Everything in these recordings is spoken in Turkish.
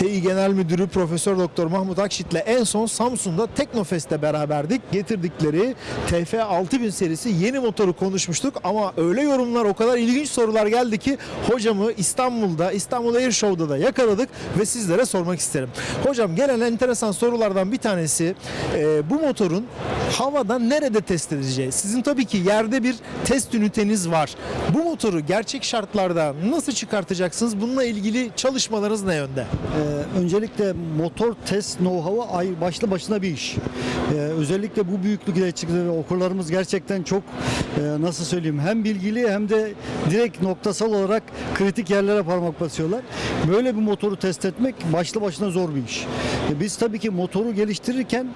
They Genel Müdürü Profesör Doktor Mahmut Akşit'le en son Samsun'da Teknofest'te beraberdik. Getirdikleri TF 6000 serisi yeni motoru konuşmuştuk ama öyle yorumlar o kadar ilginç sorular geldi ki hocamı İstanbul'da İstanbul Air Show'da da yakaladık ve sizlere sormak isterim. Hocam gelen enteresan sorulardan bir tanesi e, bu motorun havada nerede test edileceği. Sizin tabii ki yerde bir test üniteniz var. Bu motoru gerçek şartlarda nasıl çıkartacaksınız? Bununla ilgili çalışmalarınız ne yönde? Ee, öncelikle motor test know-how'ı başlı başına bir iş. Ee, özellikle bu büyüklükte çıktı ve okurlarımız gerçekten çok e, nasıl söyleyeyim hem bilgili hem de direkt noktasal olarak kritik yerlere parmak basıyorlar. Böyle bir motoru test etmek başlı başına zor bir iş. E, biz tabii ki motoru geliştirirken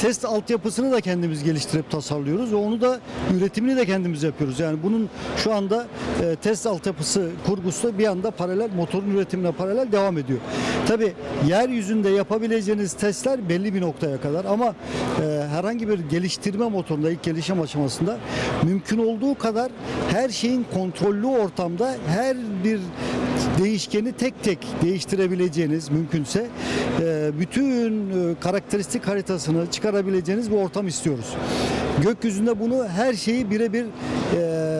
test altyapısını da kendimiz geliştirip tasarlıyoruz ve onu da üretimini de kendimiz yapıyoruz. Yani bunun şu anda e, test altyapısı kurgusu bir anda paralel motorun üretimine paralel devam ediyor. Tabii yeryüzünde yapabileceğiniz testler belli bir noktaya kadar ama e, herhangi bir geliştirme motorunda ilk gelişim aşamasında mümkün olduğu kadar her şeyin kontrollü ortamda her bir değişkeni tek tek değiştirebileceğiniz mümkünse e, bütün e, karakteristik haritasını çıkarabileceğiniz bir ortam istiyoruz. Gökyüzünde bunu her şeyi birebir e,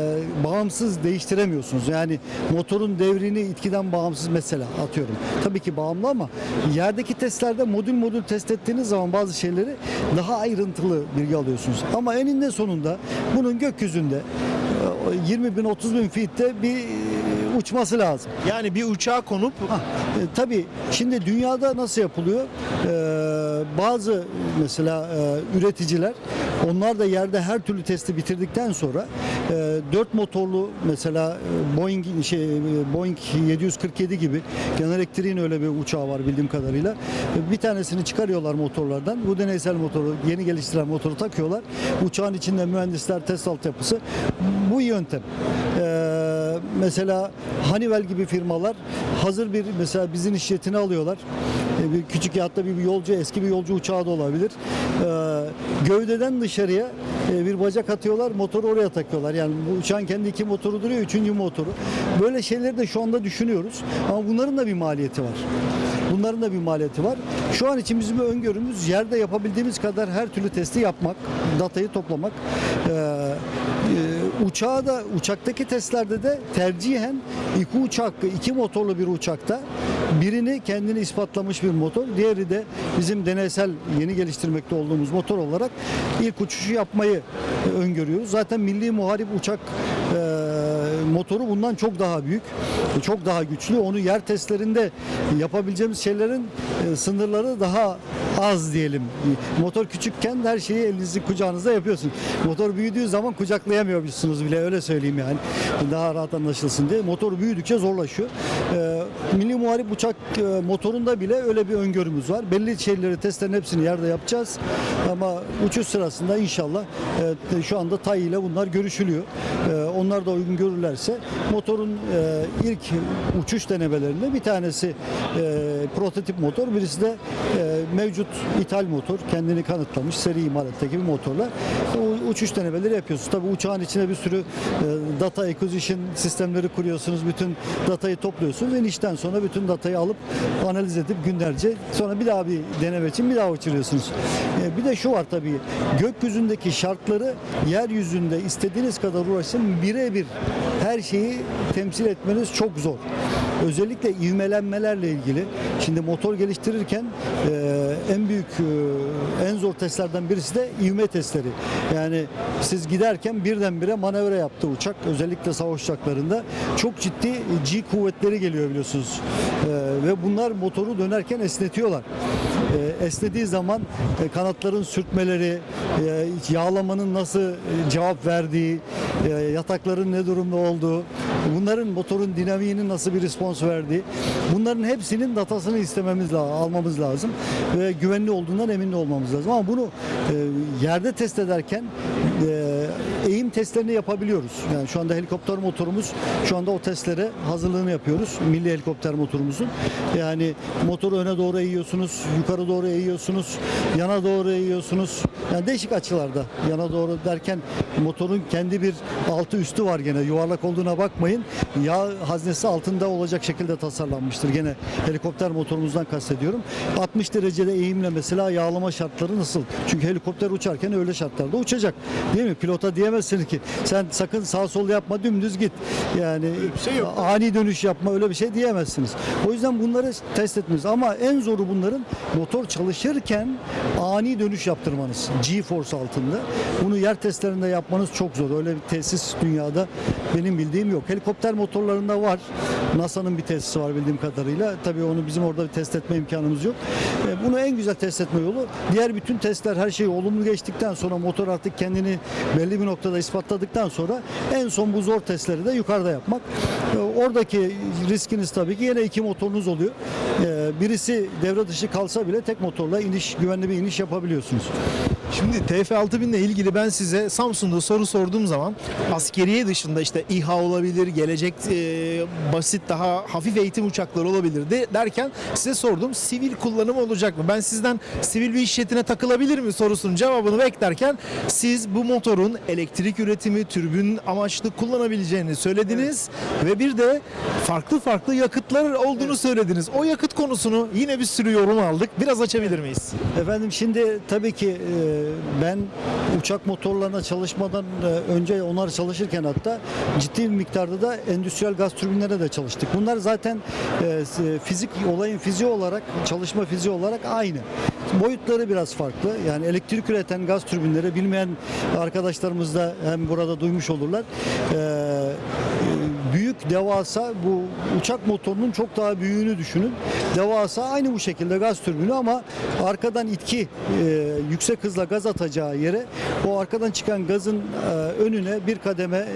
bağımsız değiştiremiyorsunuz. Yani motorun devrini itkiden bağımsız mesela atıyorum. Tabii ki bağımlı ama yerdeki testlerde modül modül test ettiğiniz zaman bazı şeyleri daha ayrıntılı bilgi alıyorsunuz. Ama eninde sonunda bunun gökyüzünde e, 20 bin 30 bin feet'te bir e, uçması lazım. Yani bir uçağa konup Ha, e, tabii şimdi dünyada nasıl yapılıyor? Ee, bazı mesela e, üreticiler onlar da yerde her türlü testi bitirdikten sonra e, 4 motorlu mesela e, Boeing şey e, Boeing 747 gibi General Electric'in öyle bir uçağı var bildiğim kadarıyla. E, Bir tanesini çıkarıyorlar motorlardan. Bu deneysel motoru yeni geliştirilen motoru takıyorlar. Uçağın içinde mühendisler test altyapısı. Bu yöntem. Ee, mesela Honeywell gibi firmalar hazır bir mesela bizim işletini alıyorlar. Ee, bir küçük ya hatta bir yolcu eski bir yolcu uçağı da olabilir. Ee, gövdeden dışarıya e, bir bacak atıyorlar, motoru oraya takıyorlar. Yani bu uçağın kendi iki motoru duruyor, üçüncü motoru. Böyle şeyleri de şu anda düşünüyoruz. Ama bunların da bir maliyeti var. Bunların da bir maliyeti var. Şu an için bizim öngörümüz yerde yapabildiğimiz kadar her türlü testi yapmak, datayı toplamak. Ee, e, uçağa da uçaktaki testlerde de tercihen iki uçak, iki motorlu bir uçakta birini kendini ispatlamış bir motor, diğeri de bizim deneysel yeni geliştirmekte olduğumuz motor olarak ilk uçuşu yapmayı e, öngörüyoruz. Zaten milli muharip uçak motoru bundan çok daha büyük, çok daha güçlü. Onu yer testlerinde yapabileceğimiz şeylerin e, sınırları daha az diyelim. Motor küçükken her şeyi elinizin kucağınızda yapıyorsun. Motor büyüdüğü zaman kucaklayamıyormuşsunuz bile öyle söyleyeyim yani. Daha rahat anlaşılsın diye. Motor büyüdükçe zorlaşıyor. E, Milli Muharip uçak e, motorunda bile öyle bir öngörümüz var. Belli şeyleri testlerin hepsini yerde yapacağız. Ama uçuş sırasında inşallah e, şu anda TAI ile bunlar görüşülüyor. E, onlar da uygun görürlerse motorun e, ilk uçuş denemelerinde bir tanesi e, prototip motor, birisi de e, mevcut ithal motor. Kendini kanıtlamış seri imalattaki bir motorla o uçuş denemeleri yapıyorsunuz. Tabii uçağın içine bir sürü e, data acquisition sistemleri kuruyorsunuz. Bütün datayı topluyorsunuz. İnişten sonra bütün datayı alıp analiz edip günlerce sonra bir daha bir deneme için bir daha uçuruyorsunuz. E, bir de şu var tabii gökyüzündeki şartları yeryüzünde istediğiniz kadar uğraşın birebir her şeyi temsil etmeniz çok zor. Özellikle ivmelenmelerle ilgili. Şimdi motor geliştirirken e, en büyük e, en zor testlerden birisi de ivme testleri. Yani siz giderken birdenbire manevra yaptı uçak. Özellikle savaş uçaklarında çok ciddi G kuvvetleri geliyor biliyorsunuz. E, ve bunlar motoru dönerken esnetiyorlar. E, esnediği zaman e, kanatların sürtmeleri, e, yağlamanın nasıl e, cevap verdiği, e, yatakların ne durumda olduğu, bunların motorun dinamiğinin nasıl bir respons verdiği, bunların hepsinin datasını istememiz lazım, almamız lazım ve güvenli olduğundan emin olmamız lazım. Ama bunu e, yerde test ederken e, testlerini yapabiliyoruz. Yani şu anda helikopter motorumuz şu anda o testlere hazırlığını yapıyoruz. Milli helikopter motorumuzun. Yani motoru öne doğru eğiyorsunuz, yukarı doğru eğiyorsunuz, yana doğru eğiyorsunuz. Yani değişik açılarda yana doğru derken motorun kendi bir altı üstü var gene. Yuvarlak olduğuna bakmayın. Yağ haznesi altında olacak şekilde tasarlanmıştır. Gene helikopter motorumuzdan kastediyorum. 60 derecede eğimle mesela yağlama şartları nasıl? Çünkü helikopter uçarken öyle şartlarda uçacak. Değil mi? Pilota diyemezsin ki sen sakın sağ sol yapma dümdüz git. Yani şey yok. ani dönüş yapma öyle bir şey diyemezsiniz. O yüzden bunları test etmeniz ama en zoru bunların motor çalışırken ani dönüş yaptırmanız. G-force altında. Bunu yer testlerinde yapmanız çok zor. Öyle bir tesis dünyada benim bildiğim yok. Helikopter motorlarında var. NASA'nın bir tesisi var bildiğim kadarıyla. Tabii onu bizim orada bir test etme imkanımız yok. E, Bunu en güzel test etme yolu diğer bütün testler her şey olumlu geçtikten sonra motor artık kendini belli bir noktada ispatladıktan sonra en son bu zor testleri de yukarıda yapmak. E, Oradaki riskiniz tabii ki yine iki motorunuz oluyor. E, Birisi devre dışı kalsa bile tek motorla iniş güvenli bir iniş yapabiliyorsunuz. Şimdi TF6000 ile ilgili ben size Samsun'da soru sorduğum zaman askeriye dışında işte İHA olabilir, gelecek e, basit daha hafif eğitim uçakları olabilir de, derken size sordum sivil kullanım olacak mı? Ben sizden sivil bir iş jetine takılabilir mi sorusunun cevabını beklerken siz bu motorun elektrik üretimi, türbün amaçlı kullanabileceğini söylediniz ve bir de farklı farklı yakıtlar olduğunu söylediniz. O yakıt konusunu yine bir sürü yorum aldık. Biraz açabilir miyiz? Efendim şimdi tabii ki e, ben uçak motorlarına çalışmadan e, önce onlar çalışırken hatta ciddi bir miktarda da endüstriyel gaz türbinlerine de çalıştık. Bunlar zaten e, fizik olayın fiziği olarak çalışma fiziği olarak aynı. Boyutları biraz farklı. Yani elektrik üreten gaz türbinleri bilmeyen arkadaşlarımız da hem burada duymuş olurlar. E, devasa bu uçak motorunun çok daha büyüğünü düşünün. Devasa aynı bu şekilde gaz türbünü ama arkadan itki e, yüksek hızla gaz atacağı yere o arkadan çıkan gazın e, önüne bir kademe e,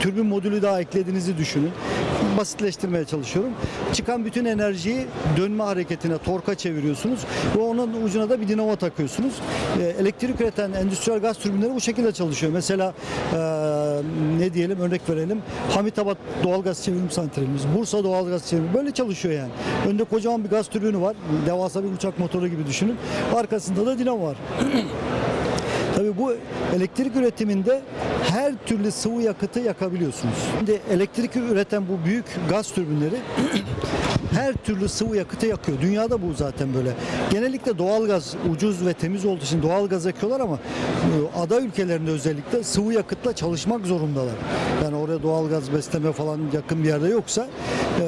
türbün modülü daha eklediğinizi düşünün. Basitleştirmeye çalışıyorum. Çıkan bütün enerjiyi dönme hareketine, torka çeviriyorsunuz ve onun ucuna da bir dinamo takıyorsunuz. E, elektrik üreten endüstriyel gaz türbinleri bu şekilde çalışıyor. Mesela e, ne diyelim örnek verelim. Hamitabat doğalgaz çevirim santralimiz, Bursa doğalgaz çevirim böyle çalışıyor yani. Önde kocaman bir gaz türbünü var. Devasa bir uçak motoru gibi düşünün. Arkasında da dinamo var. Tabii bu elektrik üretiminde her türlü sıvı yakıtı yakabiliyorsunuz. Şimdi elektrik üreten bu büyük gaz türbinleri her türlü sıvı yakıtı yakıyor. Dünyada bu zaten böyle. Genellikle doğalgaz ucuz ve temiz olduğu için doğalgaz yakıyorlar ama e, ada ülkelerinde özellikle sıvı yakıtla çalışmak zorundalar. Yani oraya doğalgaz besleme falan yakın bir yerde yoksa e,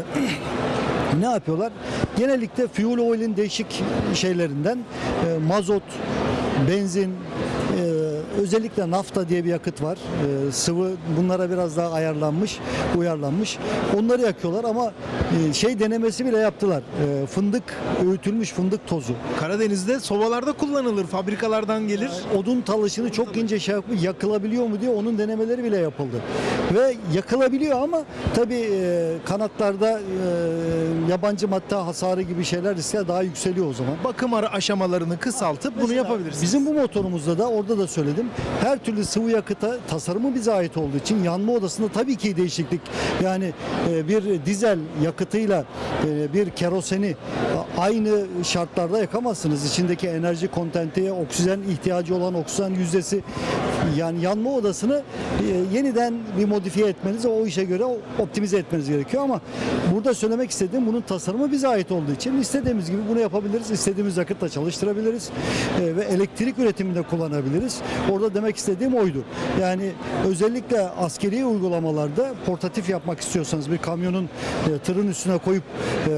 ne yapıyorlar? Genellikle fuel oil'in değişik şeylerinden e, mazot, benzin, özellikle nafta diye bir yakıt var. E, sıvı bunlara biraz daha ayarlanmış, uyarlanmış. Onları yakıyorlar ama e, şey denemesi bile yaptılar. E, fındık, öğütülmüş fındık tozu. Karadeniz'de sobalarda kullanılır, fabrikalardan gelir. Odun talışını çok ince şey yapıp yakılabiliyor mu diye onun denemeleri bile yapıldı. Ve yakılabiliyor ama tabii e, kanatlarda e, yabancı madde hasarı gibi şeyler riskler daha yükseliyor o zaman. Bakım aşamalarını kısaltıp bunu Mesela yapabilirsiniz. Bizim bu motorumuzda da orada da söyledim. Her türlü sıvı yakıta tasarımı bize ait olduğu için yanma odasında tabii ki değişiklik. Yani e, bir dizel yakıtıyla e, bir keroseni a- aynı şartlarda yakamazsınız. İçindeki enerji kontenti, oksijen ihtiyacı olan oksijen yüzdesi yani yanma odasını e, yeniden bir modifiye etmeniz, o işe göre optimize etmeniz gerekiyor ama burada söylemek istediğim bunun tasarımı bize ait olduğu için istediğimiz gibi bunu yapabiliriz. istediğimiz yakıtla çalıştırabiliriz E, ve elektrik üretiminde kullanabiliriz. Orada demek istediğim oydu. Yani özellikle askeri uygulamalarda portatif yapmak istiyorsanız bir kamyonun e, tırın üstüne koyup e,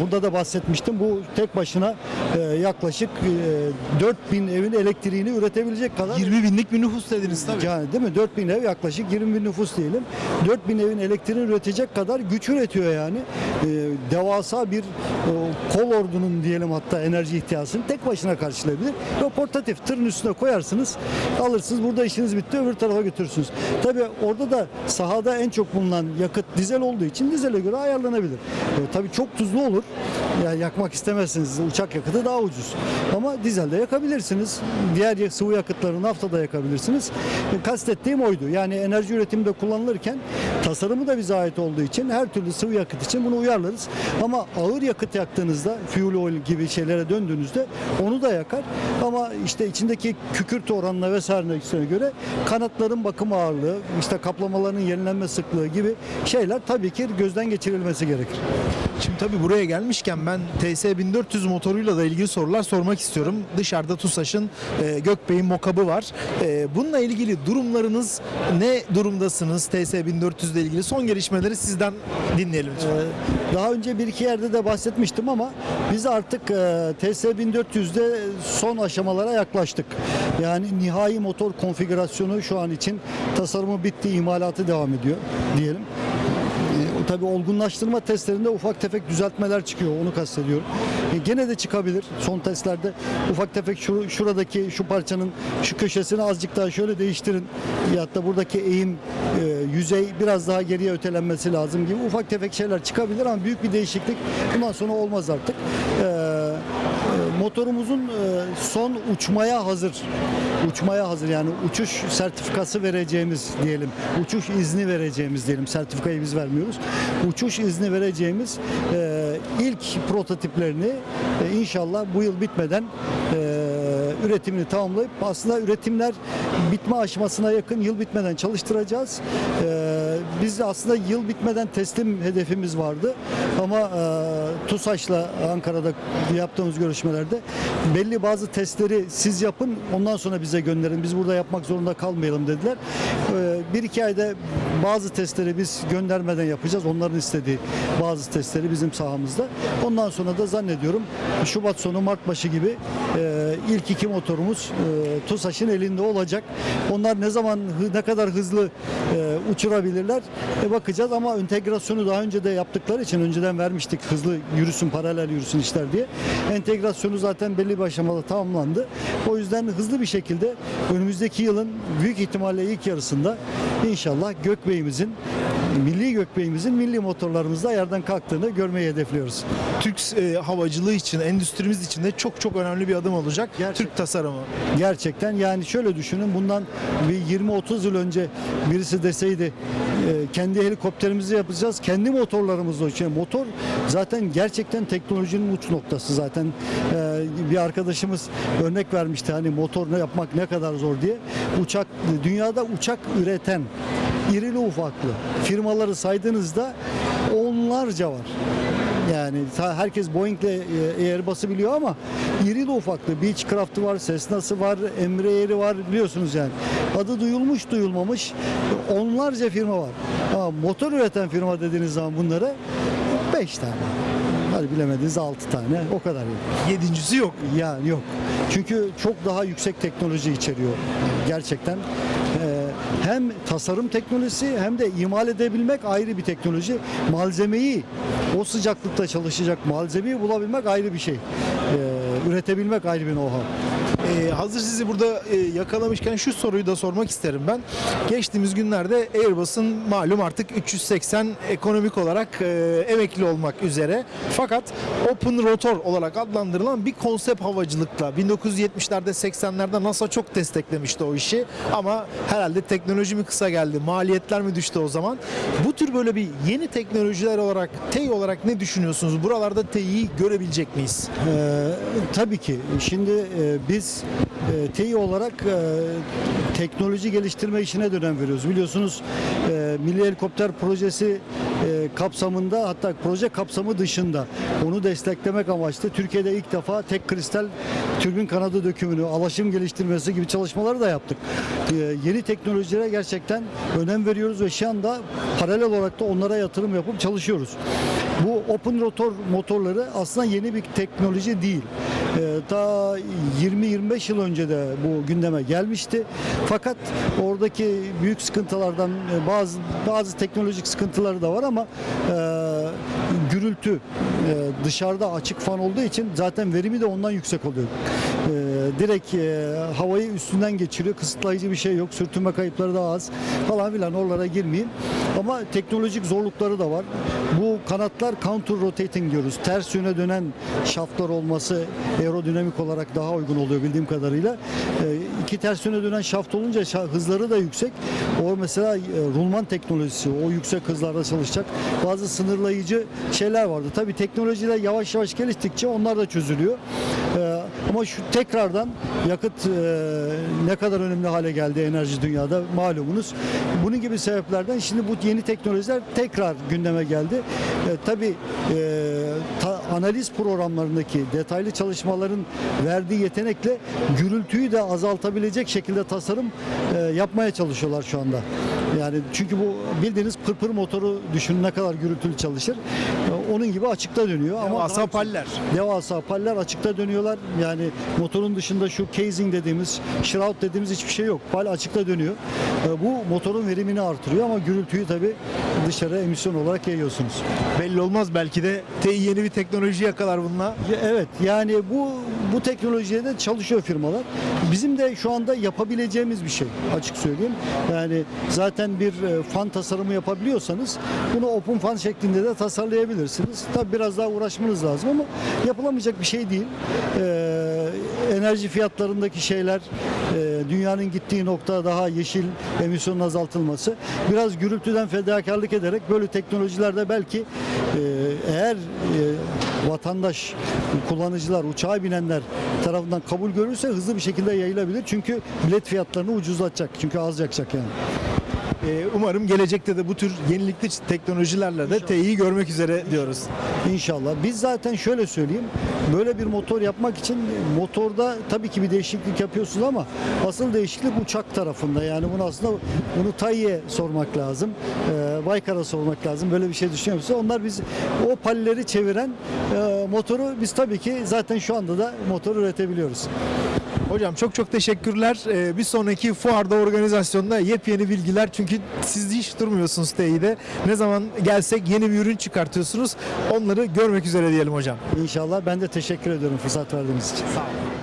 burada da bahsetmiştim. Bu tek başına e, yaklaşık e, 4000 evin elektriğini üretebilecek kadar 20 binlik bir nüfus dediniz tabii. yani değil mi? 4000 ev yaklaşık 20 bin nüfus diyelim. 4000 evin elektriğini üretecek kadar güç üretiyor yani. Ee, devasa bir o, kol ordunun diyelim hatta enerji ihtiyacını tek başına karşılayabilir. Ve portatif tırın üstüne koyarsınız, alırsınız burada işiniz bitti öbür tarafa götürürsünüz. Tabii orada da sahada en çok bulunan yakıt dizel olduğu için dizele göre ayarlanabilir. Ee, tabii çok tuzlu olur. Olur. Yani yakmak istemezsiniz. Uçak yakıtı daha ucuz. Ama dizelde yakabilirsiniz. Diğer sıvı yakıtları naftada yakabilirsiniz. E, Kastettiğim oydu. Yani enerji üretiminde kullanılırken tasarımı da bize ait olduğu için her türlü sıvı yakıt için bunu uyarlarız. Ama ağır yakıt yaktığınızda fuel oil gibi şeylere döndüğünüzde onu da yakar. Ama işte içindeki kükürt oranına vesairesine göre kanatların bakım ağırlığı, işte kaplamaların yenilenme sıklığı gibi şeyler tabii ki gözden geçirilmesi gerekir. Şimdi tabii buraya gelmişken ben TS1400 motoruyla da ilgili sorular sormak istiyorum. Dışarıda TUSAŞ'ın e, Gökbey'in mokabı var. E, bununla ilgili durumlarınız ne durumdasınız TS1400 ile ilgili? Son gelişmeleri sizden dinleyelim. Ee, Daha önce bir iki yerde de bahsetmiştim ama biz artık e, TS 1400'de son aşamalara yaklaştık. Yani nihai motor konfigürasyonu şu an için tasarımı bitti, imalatı devam ediyor diyelim. Tabii olgunlaştırma testlerinde ufak tefek düzeltmeler çıkıyor onu kastediyorum. E, gene de çıkabilir. Son testlerde ufak tefek şu, şuradaki şu parçanın şu köşesini azıcık daha şöyle değiştirin. Ya da buradaki eğim e, yüzey biraz daha geriye ötelenmesi lazım gibi ufak tefek şeyler çıkabilir ama büyük bir değişiklik bundan sonra olmaz artık. E, motorumuzun e, son uçmaya hazır. Uçmaya hazır yani uçuş sertifikası vereceğimiz diyelim. Uçuş izni vereceğimiz diyelim. Sertifikayı biz vermiyoruz. Uçuş izni vereceğimiz e, ilk prototiplerini e, inşallah bu yıl bitmeden üretimini tamamlayıp aslında üretimler bitme aşamasına yakın yıl bitmeden çalıştıracağız. E, biz aslında yıl bitmeden teslim hedefimiz vardı ama e, TUSAŞ'la Ankara'da yaptığımız görüşmelerde belli bazı testleri siz yapın ondan sonra bize gönderin biz burada yapmak zorunda kalmayalım dediler. E, bir iki ayda bazı testleri biz göndermeden yapacağız onların istediği bazı testleri bizim sahamızda. Ondan sonra da zannediyorum Şubat sonu Mart başı gibi e, ilk iki motorumuz e, TUSAŞ'ın elinde olacak. Onlar ne zaman ne kadar hızlı e, uçurabilirler e, bakacağız ama entegrasyonu daha önce de yaptıkları için önceden vermiştik hızlı yürüsün paralel yürüsün işler diye. Entegrasyonu zaten belli bir aşamada tamamlandı. O yüzden hızlı bir şekilde önümüzdeki yılın büyük ihtimalle ilk yarısında inşallah Gökbey'imizin milli Gökbey'imizin milli motorlarımızda yerden kalktığını görmeyi hedefliyoruz. Türk e, havacılığı için, endüstrimiz için de çok çok önemli bir adım olacak. Gerçekten. Türk tasarımı. Gerçekten yani şöyle düşünün bundan bir 20-30 yıl önce birisi deseydi e, kendi helikopterimizi yapacağız, kendi motorlarımızla uçuyor. Motor zaten gerçekten teknolojinin uç noktası zaten. E, bir arkadaşımız örnek vermişti hani motor ne yapmak ne kadar zor diye. Uçak dünyada uçak üreten irili ufaklı firmaları saydığınızda onlarca var. Yani herkes Boeing'le e, Airbus'u biliyor ama irili ufaklı Beechcraft'ı var, Cessna'sı var, Embraer'i var biliyorsunuz yani. Adı duyulmuş duyulmamış onlarca firma var. Ama motor üreten firma dediğiniz zaman bunlara 5 tane. Hadi bilemediniz 6 tane o kadar yani. Yedincisi yok. Yani yok. Çünkü çok daha yüksek teknoloji içeriyor. Gerçekten hem tasarım teknolojisi hem de imal edebilmek ayrı bir teknoloji. Malzemeyi o sıcaklıkta çalışacak malzemeyi bulabilmek ayrı bir şey. Ee, üretebilmek ayrı bir know-how. Ee, hazır sizi burada e, yakalamışken şu soruyu da sormak isterim ben. Geçtiğimiz günlerde Airbus'un malum artık 380 ekonomik olarak e, emekli olmak üzere. Fakat Open Rotor olarak adlandırılan bir konsept havacılıkla 1970'lerde 80'lerde NASA çok desteklemişti o işi. Ama herhalde teknoloji mi kısa geldi, maliyetler mi düştü o zaman? Bu tür böyle bir yeni teknolojiler olarak, TEI olarak ne düşünüyorsunuz? Buralarda TEI'yi görebilecek miyiz? Ee, tabii ki. Şimdi e, biz e, TEİ olarak e, teknoloji geliştirme işine de önem veriyoruz. Biliyorsunuz e, Milli Helikopter Projesi e, kapsamında hatta proje kapsamı dışında onu desteklemek amaçlı Türkiye'de ilk defa tek kristal türbin kanadı dökümünü, alaşım geliştirmesi gibi çalışmaları da yaptık. E, yeni teknolojilere gerçekten önem veriyoruz ve şu anda paralel olarak da onlara yatırım yapıp çalışıyoruz. Bu open rotor motorları aslında yeni bir teknoloji değil. Ee, ta 20-25 yıl önce de bu gündeme gelmişti. Fakat oradaki büyük sıkıntılardan e, bazı bazı teknolojik sıkıntıları da var ama e, gürültü e, dışarıda açık fan olduğu için zaten verimi de ondan yüksek oluyor. Direkt e, havayı üstünden geçiriyor. Kısıtlayıcı bir şey yok. Sürtünme kayıpları da az falan filan oralara girmeyeyim. Ama teknolojik zorlukları da var. Bu kanatlar counter rotating diyoruz. Ters yöne dönen şaftlar olması aerodinamik olarak daha uygun oluyor bildiğim kadarıyla. E, iki ters yöne dönen şaft olunca şa- hızları da yüksek. O mesela e, rulman teknolojisi o yüksek hızlarda çalışacak. Bazı sınırlayıcı şeyler vardı. Tabii teknolojiler yavaş yavaş geliştikçe onlar da çözülüyor. Ama şu tekrardan yakıt e, ne kadar önemli hale geldi enerji dünyada malumunuz. Bunun gibi sebeplerden şimdi bu yeni teknolojiler tekrar gündeme geldi. E, tabii e, ta- analiz programlarındaki detaylı çalışmaların verdiği yetenekle gürültüyü de azaltabilecek şekilde tasarım e, yapmaya çalışıyorlar şu anda. Yani çünkü bu bildiğiniz pırpır motoru düşünün ne kadar gürültülü çalışır. Onun gibi açıkta dönüyor ama Devasa paller. devasa paller açıkta dönüyorlar. Yani motorun dışında şu casing dediğimiz, shroud dediğimiz hiçbir şey yok. Pal açıkta dönüyor. E, Bu motorun verimini artırıyor ama gürültüyü tabii dışarı emisyon olarak yayıyorsunuz. Belli olmaz belki de yeni bir teknoloji yakalar bununla. Evet yani bu bu teknolojiye de çalışıyor firmalar. Bizim de şu anda yapabileceğimiz bir şey açık söyleyeyim. Yani zaten bir e, fan tasarımı yapabiliyorsanız bunu open fan şeklinde de tasarlayabilirsiniz. Tabi biraz daha uğraşmanız lazım ama yapılamayacak bir şey değil. Ee, enerji fiyatlarındaki şeyler e, dünyanın gittiği nokta daha yeşil emisyonun azaltılması. Biraz gürültüden fedakarlık ederek böyle teknolojilerde belki e, eğer vatandaş, kullanıcılar, uçağa binenler tarafından kabul görürse hızlı bir şekilde yayılabilir. Çünkü bilet fiyatlarını ucuzlatacak. Çünkü az yakacak yani. Ee, umarım gelecekte de bu tür yenilikli teknolojilerle de TI'yi görmek üzere diyoruz. İnşallah. Biz zaten şöyle söyleyeyim. Böyle bir motor yapmak için motorda tabii ki bir değişiklik yapıyorsunuz ama asıl değişiklik uçak tarafında. Yani bunu aslında bunu Tayye sormak lazım. E, Baykar'a sormak lazım. Böyle bir şey düşünüyor musunuz? Onlar biz o palleri çeviren e, motoru biz tabii ki zaten şu anda da motor üretebiliyoruz. Hocam çok çok teşekkürler. Ee, bir sonraki fuarda organizasyonda yepyeni bilgiler çünkü siz hiç durmuyorsunuz TI'de. Ne zaman gelsek yeni bir ürün çıkartıyorsunuz. Onları görmek üzere diyelim hocam. İnşallah ben de teşekkür ediyorum fırsat verdiğiniz için. Sağ olun.